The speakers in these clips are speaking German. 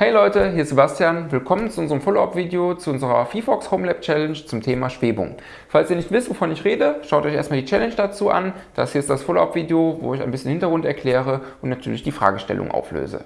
Hey Leute, hier ist Sebastian. Willkommen zu unserem Follow-up-Video zu unserer VFox Home Lab Challenge zum Thema Schwebung. Falls ihr nicht wisst, wovon ich rede, schaut euch erstmal die Challenge dazu an. Das hier ist das Follow-up-Video, wo ich ein bisschen Hintergrund erkläre und natürlich die Fragestellung auflöse.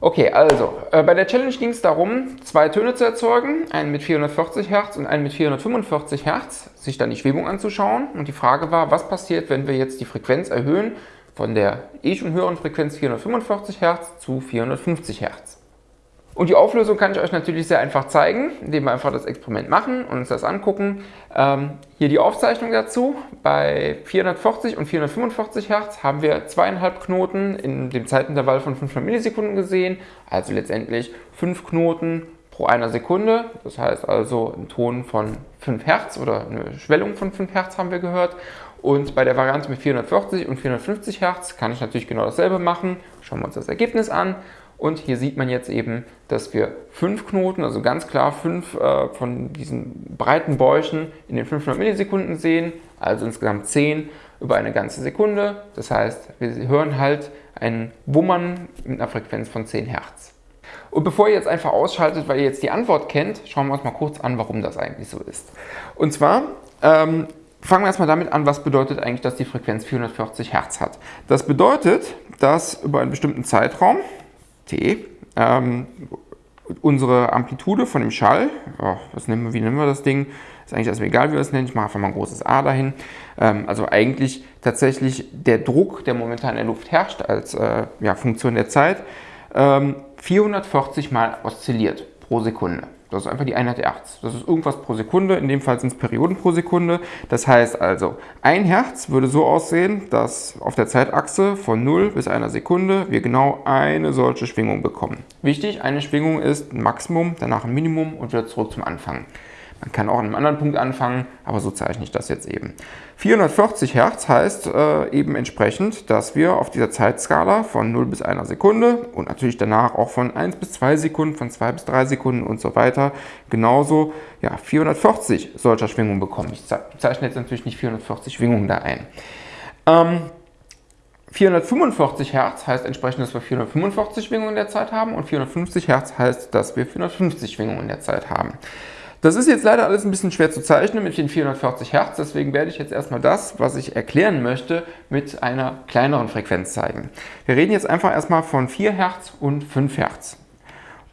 Okay, also äh, bei der Challenge ging es darum, zwei Töne zu erzeugen, einen mit 440 Hertz und einen mit 445 Hertz, sich dann die Schwebung anzuschauen. Und die Frage war, was passiert, wenn wir jetzt die Frequenz erhöhen von der eh schon höheren Frequenz 445 Hertz zu 450 Hertz. Und die Auflösung kann ich euch natürlich sehr einfach zeigen, indem wir einfach das Experiment machen und uns das angucken. Ähm, hier die Aufzeichnung dazu. Bei 440 und 445 Hertz haben wir zweieinhalb Knoten in dem Zeitintervall von 500 Millisekunden gesehen. Also letztendlich fünf Knoten pro einer Sekunde. Das heißt also ein Ton von 5 Hertz oder eine Schwellung von 5 Hertz haben wir gehört. Und bei der Variante mit 440 und 450 Hertz kann ich natürlich genau dasselbe machen. Schauen wir uns das Ergebnis an. Und hier sieht man jetzt eben, dass wir fünf Knoten, also ganz klar fünf äh, von diesen breiten Bäuchen in den 500 Millisekunden sehen, also insgesamt zehn über eine ganze Sekunde. Das heißt, wir hören halt ein Wummern mit einer Frequenz von 10 Hertz. Und bevor ihr jetzt einfach ausschaltet, weil ihr jetzt die Antwort kennt, schauen wir uns mal kurz an, warum das eigentlich so ist. Und zwar ähm, fangen wir erstmal damit an, was bedeutet eigentlich, dass die Frequenz 440 Hertz hat. Das bedeutet, dass über einen bestimmten Zeitraum, T. Ähm, unsere Amplitude von dem Schall, oh, was nehmen wir, wie nennen wir das Ding? Ist eigentlich erstmal egal, wie wir das nennen. Ich mache einfach mal ein großes A dahin. Ähm, also eigentlich tatsächlich der Druck, der momentan in der Luft herrscht, als äh, ja, Funktion der Zeit, ähm, 440 Mal oszilliert pro Sekunde. Das ist einfach die Einheit Hertz. Das ist irgendwas pro Sekunde, in dem Fall sind es Perioden pro Sekunde. Das heißt also, ein Hertz würde so aussehen, dass auf der Zeitachse von 0 bis einer Sekunde wir genau eine solche Schwingung bekommen. Wichtig, eine Schwingung ist ein Maximum, danach ein Minimum und wieder zurück zum Anfang. Man kann auch an einem anderen Punkt anfangen, aber so zeichne ich das jetzt eben. 440 Hertz heißt äh, eben entsprechend, dass wir auf dieser Zeitskala von 0 bis 1 Sekunde und natürlich danach auch von 1 bis 2 Sekunden, von 2 bis 3 Sekunden und so weiter genauso ja, 440 solcher Schwingungen bekommen. Ich zeichne jetzt natürlich nicht 440 Schwingungen da ein. Ähm, 445 Hertz heißt entsprechend, dass wir 445 Schwingungen in der Zeit haben und 450 Hertz heißt, dass wir 450 Schwingungen in der Zeit haben. Das ist jetzt leider alles ein bisschen schwer zu zeichnen mit den 440 Hertz, deswegen werde ich jetzt erstmal das, was ich erklären möchte, mit einer kleineren Frequenz zeigen. Wir reden jetzt einfach erstmal von 4 Hertz und 5 Hertz.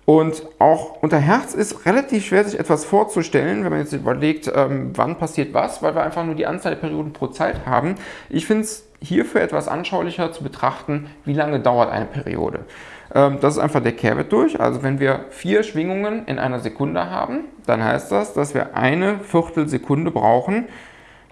Und auch unter Hertz ist relativ schwer, sich etwas vorzustellen, wenn man jetzt überlegt, ähm, wann passiert was, weil wir einfach nur die Anzahl der Perioden pro Zeit haben. Ich finde es hierfür etwas anschaulicher zu betrachten, wie lange dauert eine Periode. Ähm, das ist einfach der Kehrwert durch. Also wenn wir vier Schwingungen in einer Sekunde haben, dann heißt das, dass wir eine Viertelsekunde brauchen,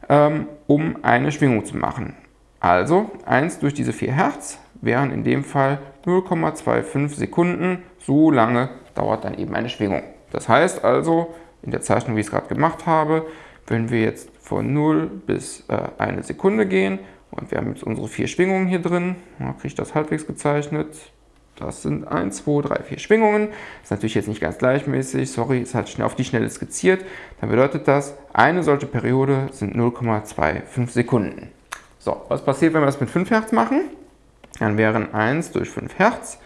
ähm, um eine Schwingung zu machen. Also 1 durch diese 4 Hertz wären in dem Fall 0,25 Sekunden. So lange dauert dann eben eine Schwingung. Das heißt also, in der Zeichnung, wie ich es gerade gemacht habe, wenn wir jetzt von 0 bis äh, eine Sekunde gehen und wir haben jetzt unsere vier Schwingungen hier drin, dann kriege ich das halbwegs gezeichnet, das sind 1, 2, 3, 4 Schwingungen. Ist natürlich jetzt nicht ganz gleichmäßig, sorry, ist halt auf die Schnelle skizziert. Dann bedeutet das, eine solche Periode sind 0,25 Sekunden. So, was passiert, wenn wir das mit 5 Hertz machen? Dann wären 1 durch 5 Hertz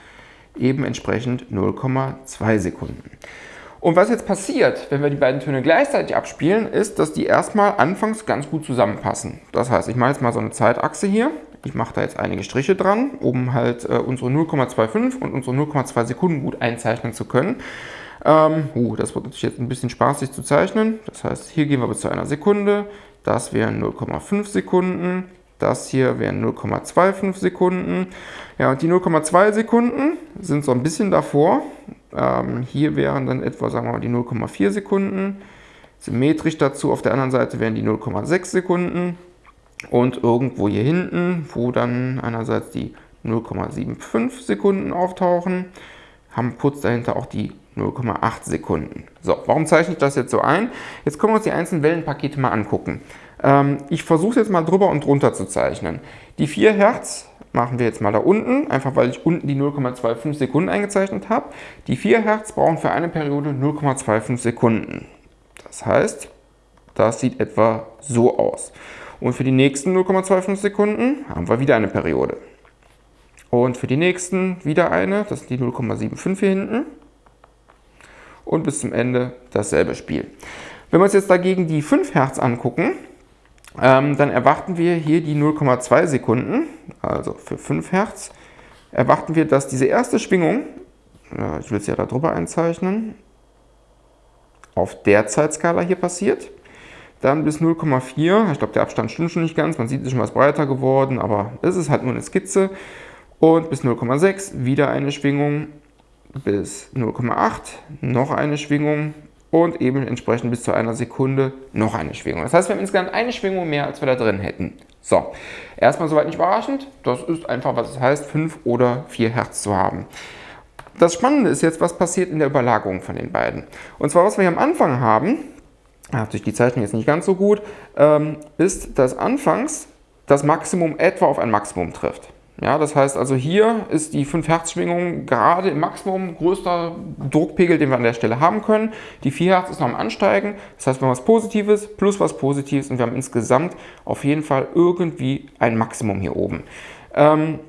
eben entsprechend 0,2 Sekunden. Und was jetzt passiert, wenn wir die beiden Töne gleichzeitig abspielen, ist, dass die erstmal anfangs ganz gut zusammenpassen. Das heißt, ich mache jetzt mal so eine Zeitachse hier. Ich mache da jetzt einige Striche dran, um halt äh, unsere 0,25 und unsere 0,2 Sekunden gut einzeichnen zu können. Ähm, uh, das wird natürlich jetzt ein bisschen spaßig zu zeichnen. Das heißt, hier gehen wir bis zu einer Sekunde. Das wären 0,5 Sekunden. Das hier wären 0,25 Sekunden. Ja, und die 0,2 Sekunden sind so ein bisschen davor. Ähm, hier wären dann etwa, sagen wir mal, die 0,4 Sekunden. Symmetrisch dazu auf der anderen Seite wären die 0,6 Sekunden. Und irgendwo hier hinten, wo dann einerseits die 0,75 Sekunden auftauchen, haben kurz dahinter auch die 0,8 Sekunden. So, warum zeichne ich das jetzt so ein? Jetzt können wir uns die einzelnen Wellenpakete mal angucken. Ähm, ich versuche es jetzt mal drüber und drunter zu zeichnen. Die 4 Hertz machen wir jetzt mal da unten, einfach weil ich unten die 0,25 Sekunden eingezeichnet habe. Die 4 Hertz brauchen für eine Periode 0,25 Sekunden. Das heißt, Das sieht etwa so aus. Und für die nächsten 0,25 Sekunden haben wir wieder eine Periode. Und für die nächsten wieder eine, das sind die 0,75 hier hinten. Und bis zum Ende dasselbe Spiel. Wenn wir uns jetzt dagegen die 5 Hertz angucken, ähm, dann erwarten wir hier die 0,2 Sekunden, also für 5 Hertz, erwarten wir, dass diese erste Schwingung, äh, ich will es ja da drüber einzeichnen, auf der Zeitskala hier passiert. Dann bis 0,4, ich glaube der Abstand stimmt schon nicht ganz, man sieht, es ist schon was breiter geworden, aber es ist halt nur eine Skizze. Und bis 0,6 wieder eine Schwingung, bis 0,8 noch eine Schwingung und eben entsprechend bis zu einer Sekunde noch eine Schwingung. Das heißt, wir haben insgesamt eine Schwingung mehr, als wir da drin hätten. So, erstmal soweit nicht überraschend. Das ist einfach, was es heißt, 5 oder 4 Hertz zu haben. Das Spannende ist jetzt, was passiert in der Überlagerung von den beiden. Und zwar, was wir hier am Anfang haben, natürlich die Zeichnung jetzt nicht ganz so gut, ähm, ist, dass anfangs das Maximum etwa auf ein Maximum trifft. Ja, das heißt also hier ist die 5 Hertz Schwingung gerade im Maximum größter Druckpegel, den wir an der Stelle haben können. Die 4 Hertz ist noch am Ansteigen. Das heißt, wir haben was Positives plus was Positives und wir haben insgesamt auf jeden Fall irgendwie ein Maximum hier oben. Ähm,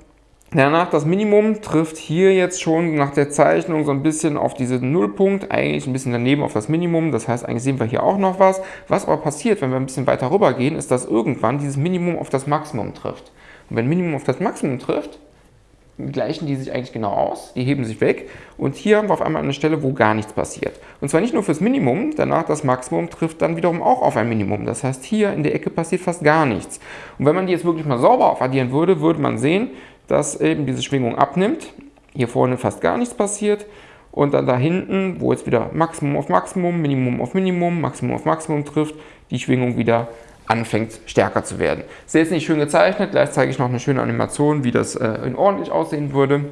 Danach das Minimum trifft hier jetzt schon nach der Zeichnung so ein bisschen auf diesen Nullpunkt, eigentlich ein bisschen daneben auf das Minimum. Das heißt, eigentlich sehen wir hier auch noch was. Was aber passiert, wenn wir ein bisschen weiter rüber gehen, ist, dass irgendwann dieses Minimum auf das Maximum trifft. Und wenn Minimum auf das Maximum trifft, gleichen die sich eigentlich genau aus, die heben sich weg und hier haben wir auf einmal eine Stelle, wo gar nichts passiert. Und zwar nicht nur fürs Minimum, danach das Maximum trifft dann wiederum auch auf ein Minimum. Das heißt, hier in der Ecke passiert fast gar nichts. Und wenn man die jetzt wirklich mal sauber aufaddieren würde, würde man sehen, dass eben diese Schwingung abnimmt, hier vorne fast gar nichts passiert und dann da hinten, wo jetzt wieder Maximum auf Maximum, Minimum auf Minimum, Maximum auf Maximum trifft, die Schwingung wieder anfängt stärker zu werden. Ist jetzt nicht schön gezeichnet, gleich zeige ich noch eine schöne Animation, wie das äh, ordentlich aussehen würde.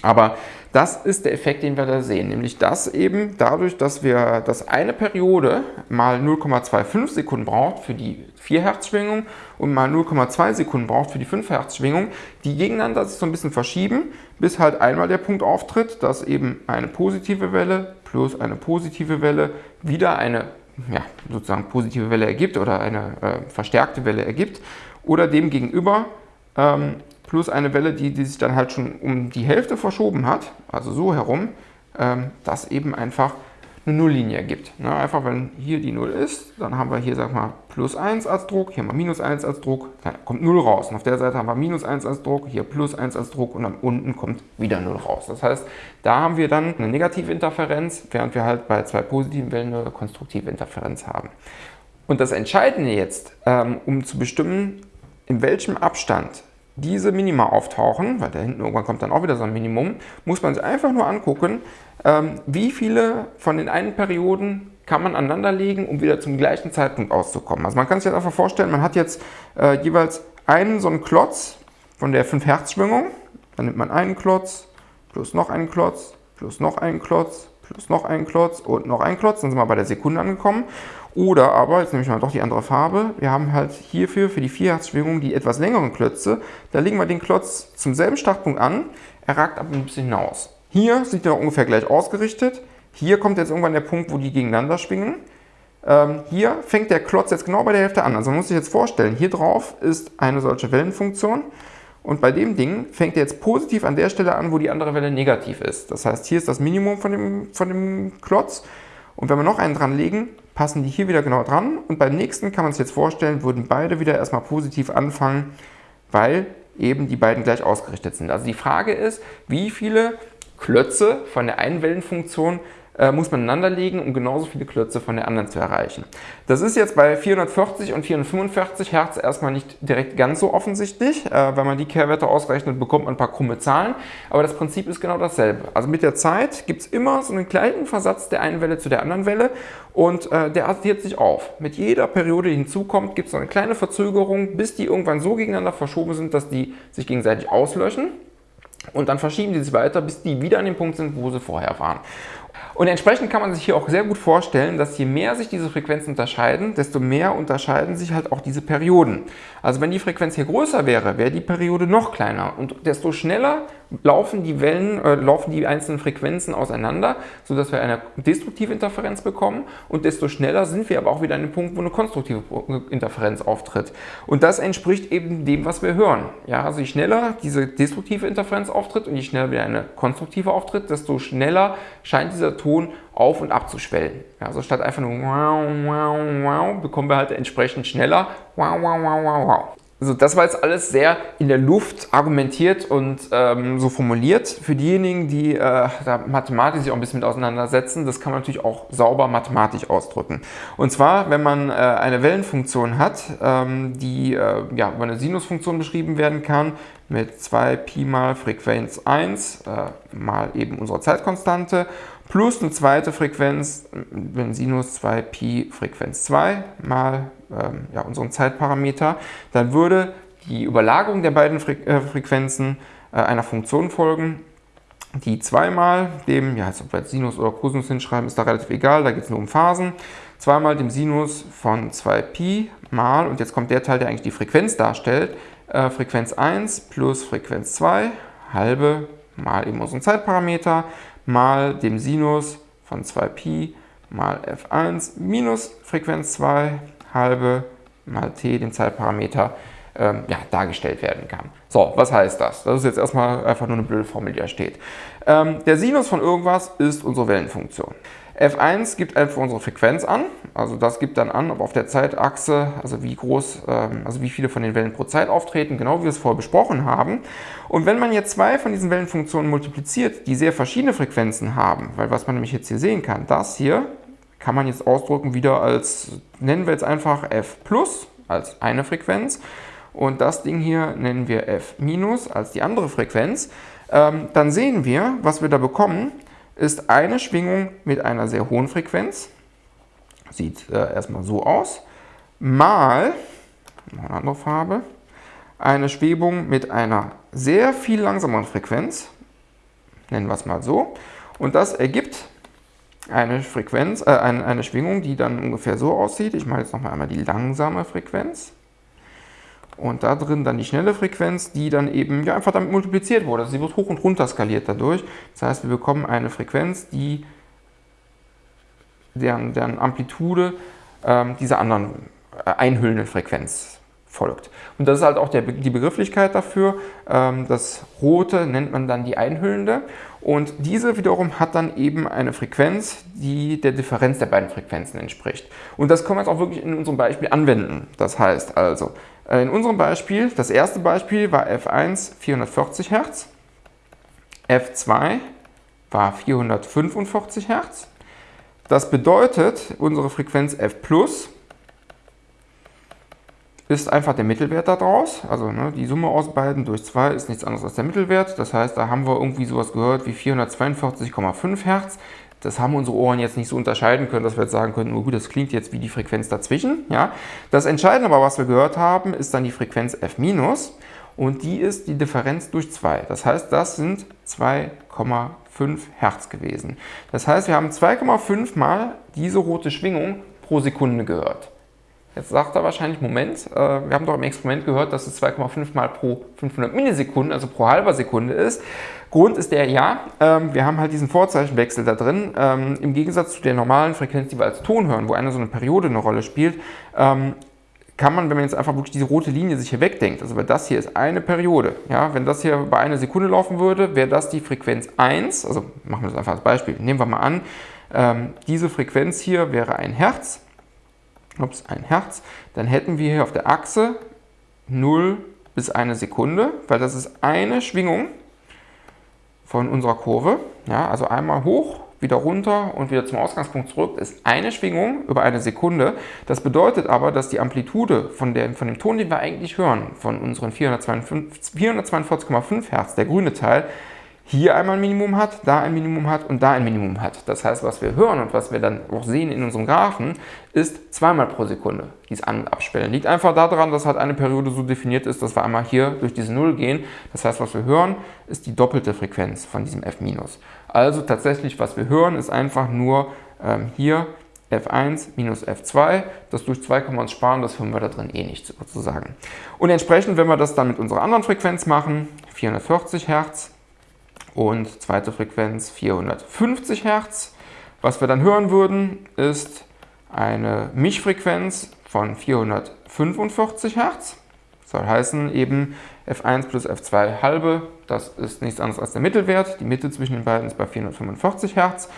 Aber das ist der Effekt, den wir da sehen, nämlich dass eben dadurch, dass wir dass eine Periode mal 0,25 Sekunden braucht für die 4 Hertz Schwingung und mal 0,2 Sekunden braucht für die 5 Hertz Schwingung, die gegeneinander sich so ein bisschen verschieben, bis halt einmal der Punkt auftritt, dass eben eine positive Welle plus eine positive Welle wieder eine ja, sozusagen positive Welle ergibt oder eine äh, verstärkte Welle ergibt oder dem gegenüber ähm, plus eine Welle, die, die sich dann halt schon um die Hälfte verschoben hat, also so herum, ähm, das eben einfach eine Nulllinie ergibt. Ne? Einfach wenn hier die 0 ist, dann haben wir hier, sag mal, plus 1 als Druck, hier haben wir minus 1 als Druck, dann kommt 0 raus. Und auf der Seite haben wir minus 1 als Druck, hier plus 1 als Druck und dann unten kommt wieder 0 raus. Das heißt, da haben wir dann eine negative Interferenz, während wir halt bei zwei positiven Wellen eine konstruktive Interferenz haben. Und das Entscheidende jetzt, ähm, um zu bestimmen, in welchem Abstand diese Minima auftauchen, weil da hinten irgendwann kommt dann auch wieder so ein Minimum, muss man sich einfach nur angucken, ähm, wie viele von den einen Perioden kann man aneinanderlegen, um wieder zum gleichen Zeitpunkt auszukommen. Also man kann sich jetzt einfach vorstellen, man hat jetzt äh, jeweils einen so einen Klotz von der 5 Hertz Schwingung, dann nimmt man einen Klotz, plus noch einen Klotz, plus noch einen Klotz, plus noch einen Klotz und noch einen Klotz, dann sind wir bei der Sekunde angekommen. Oder aber, jetzt nehme ich mal doch die andere Farbe, wir haben halt hierfür für die 4 Hertz Schwingung die etwas längeren Klötze, da legen wir den Klotz zum selben Startpunkt an, er ragt aber ein bisschen hinaus. Hier sind wir ungefähr gleich ausgerichtet. Hier kommt jetzt irgendwann der Punkt, wo die gegeneinander schwingen. Ähm, hier fängt der Klotz jetzt genau bei der Hälfte an. Also man muss sich jetzt vorstellen, hier drauf ist eine solche Wellenfunktion. Und bei dem Ding fängt er jetzt positiv an der Stelle an, wo die andere Welle negativ ist. Das heißt, hier ist das Minimum von dem, von dem Klotz. Und wenn wir noch einen dran legen, passen die hier wieder genau dran. Und beim nächsten kann man sich jetzt vorstellen, würden beide wieder erstmal positiv anfangen, weil eben die beiden gleich ausgerichtet sind. Also die Frage ist, wie viele Klötze von der einen Wellenfunktion äh, muss man legen, um genauso viele Klötze von der anderen zu erreichen. Das ist jetzt bei 440 und 445 Hertz erstmal nicht direkt ganz so offensichtlich. Äh, wenn man die Kehrwerte ausrechnet, bekommt man ein paar krumme Zahlen, aber das Prinzip ist genau dasselbe. Also mit der Zeit gibt es immer so einen kleinen Versatz der einen Welle zu der anderen Welle und äh, der addiert sich auf. Mit jeder Periode, die hinzukommt, gibt es so eine kleine Verzögerung, bis die irgendwann so gegeneinander verschoben sind, dass die sich gegenseitig auslöschen. Und dann verschieben die sich weiter, bis die wieder an dem Punkt sind, wo sie vorher waren. Und entsprechend kann man sich hier auch sehr gut vorstellen, dass je mehr sich diese Frequenzen unterscheiden, desto mehr unterscheiden sich halt auch diese Perioden. Also wenn die Frequenz hier größer wäre, wäre die Periode noch kleiner und desto schneller laufen die Wellen, äh, laufen die einzelnen Frequenzen auseinander, sodass wir eine destruktive Interferenz bekommen und desto schneller sind wir aber auch wieder an dem Punkt, wo eine konstruktive Interferenz auftritt. Und das entspricht eben dem, was wir hören. Ja, also je schneller diese destruktive Interferenz auftritt und je schneller wieder eine konstruktive auftritt, desto schneller scheint dieser Ton auf- und abzuschwellen. Also statt einfach nur wow, wow, wow, bekommen wir halt entsprechend schneller wow, wow, wow, wow, wow. Also das war jetzt alles sehr in der Luft argumentiert und ähm, so formuliert. Für diejenigen, die äh, da mathematisch sich auch ein bisschen mit auseinandersetzen, das kann man natürlich auch sauber mathematisch ausdrücken. Und zwar, wenn man äh, eine Wellenfunktion hat, ähm, die äh, ja, über eine Sinusfunktion beschrieben werden kann, mit 2 Pi mal Frequenz 1 äh, mal eben unsere Zeitkonstante plus eine zweite Frequenz, wenn Sinus 2 Pi Frequenz 2 mal ähm, ja, unseren Zeitparameter, dann würde die Überlagerung der beiden Fre äh, Frequenzen äh, einer Funktion folgen, die zweimal dem, ja, jetzt ob wir jetzt Sinus oder Cosinus hinschreiben, ist da relativ egal, da geht es nur um Phasen, zweimal dem Sinus von 2 Pi mal, und jetzt kommt der Teil, der eigentlich die Frequenz darstellt, äh, Frequenz 1 plus Frequenz 2, halbe mal eben unseren Zeitparameter, mal dem Sinus von 2Pi mal f1 minus Frequenz 2 halbe mal t, den Zeitparameter, ähm, ja, dargestellt werden kann. So, was heißt das? Das ist jetzt erstmal einfach nur eine blöde Formel, die da steht. Ähm, der Sinus von irgendwas ist unsere Wellenfunktion. F1 gibt einfach unsere Frequenz an, also das gibt dann an, ob auf der Zeitachse, also wie groß, ähm, also wie viele von den Wellen pro Zeit auftreten, genau wie wir es vorher besprochen haben. Und wenn man jetzt zwei von diesen Wellenfunktionen multipliziert, die sehr verschiedene Frequenzen haben, weil was man nämlich jetzt hier sehen kann, das hier kann man jetzt ausdrücken wieder als, nennen wir jetzt einfach f plus als eine Frequenz. Und das Ding hier nennen wir f minus als die andere Frequenz, ähm, dann sehen wir, was wir da bekommen, ist eine Schwingung mit einer sehr hohen Frequenz, sieht äh, erstmal so aus, mal, noch eine andere Farbe, eine Schwebung mit einer sehr viel langsameren Frequenz, nennen wir es mal so, und das ergibt eine Frequenz, äh, eine, eine Schwingung, die dann ungefähr so aussieht. Ich mache jetzt nochmal einmal die langsame Frequenz. Und da drin dann die schnelle Frequenz, die dann eben ja, einfach damit multipliziert wurde. Also sie wird hoch und runter skaliert dadurch. Das heißt, wir bekommen eine Frequenz, die deren, deren Amplitude ähm, dieser anderen äh, einhüllenden Frequenz folgt. Und das ist halt auch der, die Begrifflichkeit dafür. Ähm, das Rote nennt man dann die einhüllende. Und diese wiederum hat dann eben eine Frequenz, die der Differenz der beiden Frequenzen entspricht. Und das können wir jetzt auch wirklich in unserem Beispiel anwenden. Das heißt also, äh, in unserem Beispiel, das erste Beispiel war F1 440 Hertz, F2 war 445 Hertz. Das bedeutet, unsere Frequenz F Plus ist einfach der Mittelwert daraus. Also ne, die Summe aus beiden durch 2 ist nichts anderes als der Mittelwert. Das heißt, da haben wir irgendwie sowas gehört wie 442,5 Hertz. Das haben unsere Ohren jetzt nicht so unterscheiden können, dass wir jetzt sagen können, oh gut, das klingt jetzt wie die Frequenz dazwischen. Ja? Das Entscheidende aber, was wir gehört haben, ist dann die Frequenz F- und die ist die Differenz durch 2. Das heißt, das sind 2,5 Hertz gewesen. Das heißt, wir haben 2,5 mal diese rote Schwingung pro Sekunde gehört. Jetzt sagt er wahrscheinlich, Moment, äh, wir haben doch im Experiment gehört, dass es 2,5 mal pro 500 Millisekunden, also pro halber Sekunde ist. Grund ist der, ja, ähm, wir haben halt diesen Vorzeichenwechsel da drin. Ähm, Im Gegensatz zu der normalen Frequenz, die wir als Ton hören, wo eine so eine Periode eine Rolle spielt, ähm, kann man, wenn man jetzt einfach wirklich diese rote Linie sich hier wegdenkt, also weil das hier ist eine Periode, ja, wenn das hier bei einer Sekunde laufen würde, wäre das die Frequenz 1, also machen wir das einfach als Beispiel, nehmen wir mal an, ähm, diese Frequenz hier wäre ein Hertz, ups, ein Hertz, dann hätten wir hier auf der Achse 0 bis eine Sekunde, weil das ist eine Schwingung von unserer Kurve. Ja, also einmal hoch, wieder runter und wieder zum Ausgangspunkt zurück ist eine Schwingung über eine Sekunde. Das bedeutet aber, dass die Amplitude von, der, von dem Ton, den wir eigentlich hören, von unseren 442,5 Hertz, der grüne Teil, hier einmal ein Minimum hat, da ein Minimum hat und da ein Minimum hat. Das heißt, was wir hören und was wir dann auch sehen in unserem Graphen, ist zweimal pro Sekunde dieses An- und Abspielen. Liegt einfach daran, dass halt eine Periode so definiert ist, dass wir einmal hier durch diese Null gehen. Das heißt, was wir hören, ist die doppelte Frequenz von diesem F-. Also tatsächlich, was wir hören, ist einfach nur ähm, hier F1 minus F2. Das durch 2 können wir uns sparen, das hören wir da drin eh nicht sozusagen. Und entsprechend, wenn wir das dann mit unserer anderen Frequenz machen, 440 Hertz, und zweite Frequenz 450 Hertz. Was wir dann hören würden, ist eine Mischfrequenz von 445 Hertz. Das soll heißen eben F1 plus F2 halbe, das ist nichts anderes als der Mittelwert. Die Mitte zwischen den beiden ist bei 445 Hertz.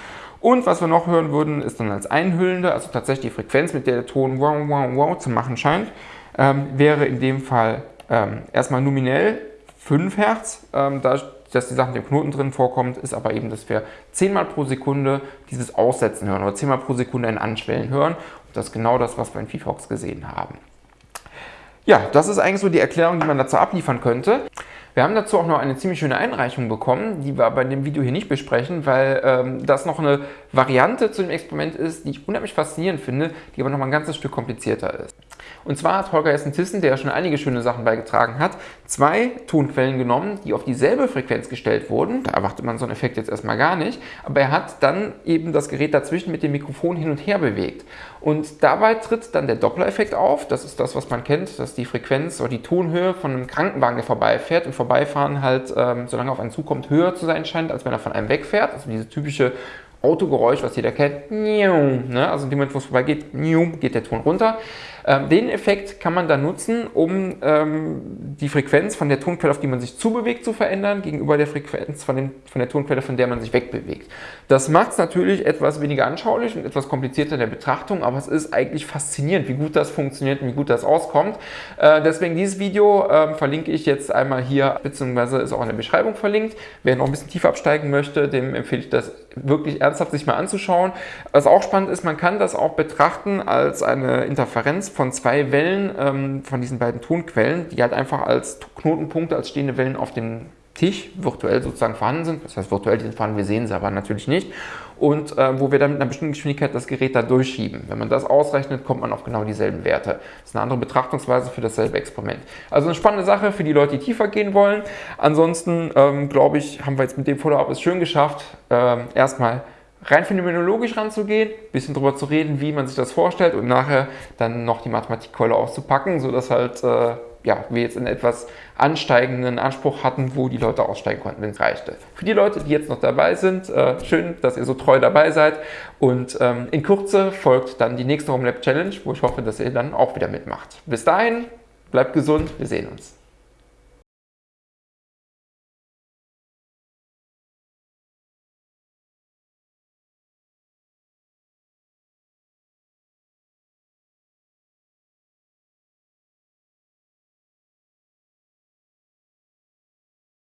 Und was wir noch hören würden, ist dann als einhüllende, also tatsächlich die Frequenz, mit der der Ton wow, wow, wow zu machen scheint, ähm, wäre in dem Fall ähm, erstmal nominell 5 Hertz. Ähm, da dass die Sache mit dem Knoten drin vorkommt, ist aber eben, dass wir zehnmal pro Sekunde dieses Aussetzen hören oder zehnmal pro Sekunde ein Anschwellen hören. Und das ist genau das, was wir in VFox gesehen haben. Ja, das ist eigentlich so die Erklärung, die man dazu abliefern könnte. Wir haben dazu auch noch eine ziemlich schöne Einreichung bekommen, die wir bei dem Video hier nicht besprechen, weil ähm, das noch eine Variante zu dem Experiment ist, die ich unheimlich faszinierend finde, die aber noch mal ein ganzes Stück komplizierter ist. Und zwar hat Holger Hessen-Thyssen, der ja schon einige schöne Sachen beigetragen hat, zwei Tonquellen genommen, die auf dieselbe Frequenz gestellt wurden. Da erwartet man so einen Effekt jetzt erstmal gar nicht. Aber er hat dann eben das Gerät dazwischen mit dem Mikrofon hin und her bewegt. Und dabei tritt dann der Doppler-Effekt auf. Das ist das, was man kennt, dass die Frequenz oder die Tonhöhe von einem Krankenwagen, der vorbeifährt, im Vorbeifahren halt, ähm, solange auf einen zukommt, höher zu sein scheint, als wenn er von einem wegfährt. Also diese typische Autogeräusch, was jeder kennt, ne? also in dem Moment, wo es vorbeigeht, geht der Ton runter. Ähm, den Effekt kann man dann nutzen, um ähm, die Frequenz von der Tonquelle, auf die man sich zubewegt, zu verändern, gegenüber der Frequenz von, dem, von der Tonquelle, von der man sich wegbewegt. Das macht es natürlich etwas weniger anschaulich und etwas komplizierter in der Betrachtung, aber es ist eigentlich faszinierend, wie gut das funktioniert und wie gut das auskommt. Äh, deswegen dieses Video äh, verlinke ich jetzt einmal hier, beziehungsweise ist auch in der Beschreibung verlinkt. Wer noch ein bisschen tiefer absteigen möchte, dem empfehle ich das wirklich ernsthaft sich mal anzuschauen. Was auch spannend ist, man kann das auch betrachten als eine Interferenz von zwei Wellen ähm, von diesen beiden Tonquellen, die halt einfach als Knotenpunkte, als stehende Wellen auf dem Tisch virtuell sozusagen vorhanden sind. Das heißt, virtuell sind vorhanden, wir sehen sie aber natürlich nicht. Und äh, wo wir dann mit einer bestimmten Geschwindigkeit das Gerät da durchschieben. Wenn man das ausrechnet, kommt man auf genau dieselben Werte. Das ist eine andere Betrachtungsweise für dasselbe Experiment. Also eine spannende Sache für die Leute, die tiefer gehen wollen. Ansonsten, ähm, glaube ich, haben wir jetzt mit dem Follow-up es schön geschafft, äh, erstmal rein phänomenologisch ranzugehen, ein bisschen darüber zu reden, wie man sich das vorstellt und nachher dann noch die Mathematikkeule auszupacken, sodass halt äh, ja, wir jetzt einen etwas ansteigenden Anspruch hatten, wo die Leute aussteigen konnten, wenn es reichte. Für die Leute, die jetzt noch dabei sind, äh, schön, dass ihr so treu dabei seid und ähm, in Kürze folgt dann die nächste Home Lab Challenge, wo ich hoffe, dass ihr dann auch wieder mitmacht. Bis dahin, bleibt gesund, wir sehen uns.